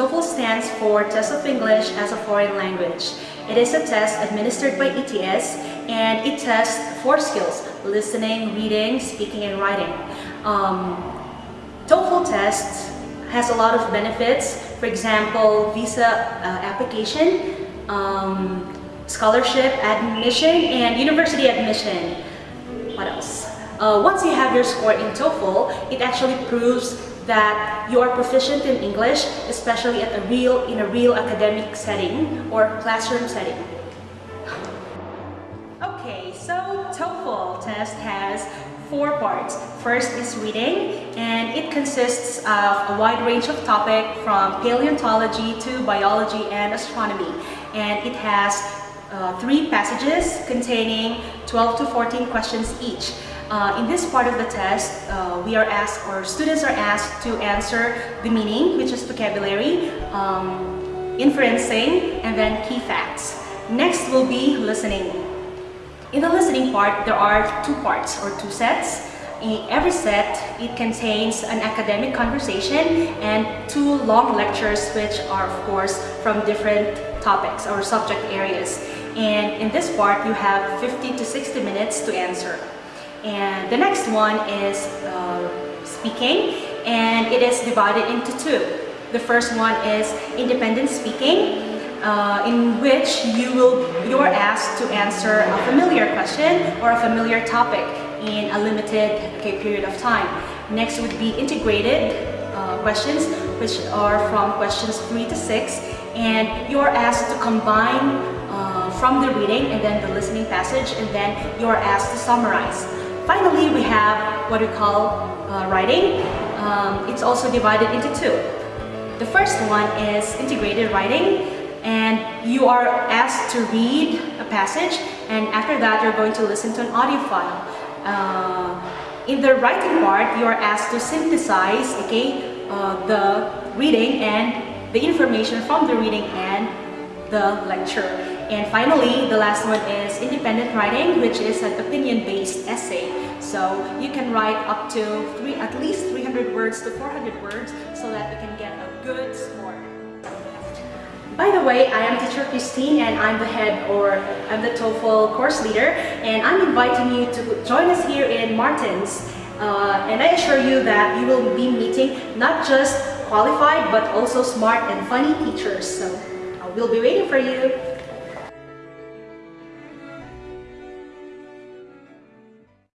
TOEFL stands for Test of English as a Foreign Language. It is a test administered by ETS and it tests four skills, listening, reading, speaking, and writing. Um, TOEFL test has a lot of benefits. For example, visa uh, application, um, scholarship, admission, and university admission. What else? Uh, once you have your score in TOEFL, it actually proves that you are proficient in English, especially at a real, in a real academic setting or classroom setting. Okay, so TOEFL test has four parts. First is reading, and it consists of a wide range of topic from paleontology to biology and astronomy. And it has uh, three passages containing 12 to 14 questions each. Uh, in this part of the test, uh, we are asked, or students are asked to answer the meaning, which is vocabulary, um, inferencing, and then key facts. Next will be listening. In the listening part, there are two parts or two sets. In every set, it contains an academic conversation and two long lectures which are of course from different topics or subject areas. And in this part, you have 50 to 60 minutes to answer. And the next one is uh, speaking and it is divided into two. The first one is independent speaking uh, in which you will you are asked to answer a familiar question or a familiar topic in a limited okay, period of time. Next would be integrated uh, questions which are from questions 3 to 6 and you are asked to combine uh, from the reading and then the listening passage and then you are asked to summarize. Finally, we have what we call uh, writing. Um, it's also divided into two. The first one is integrated writing and you are asked to read a passage and after that you're going to listen to an audio file. Uh, in the writing part, you are asked to synthesize okay, uh, the reading and the information from the reading and the lecture. And finally, the last one is independent writing, which is an opinion-based essay. So you can write up to three, at least 300 words to 400 words so that you can get a good score. By the way, I am teacher Christine and I'm the head or I'm the TOEFL course leader and I'm inviting you to join us here in Martins uh, and I assure you that you will be meeting not just qualified but also smart and funny teachers. So We'll be waiting for you.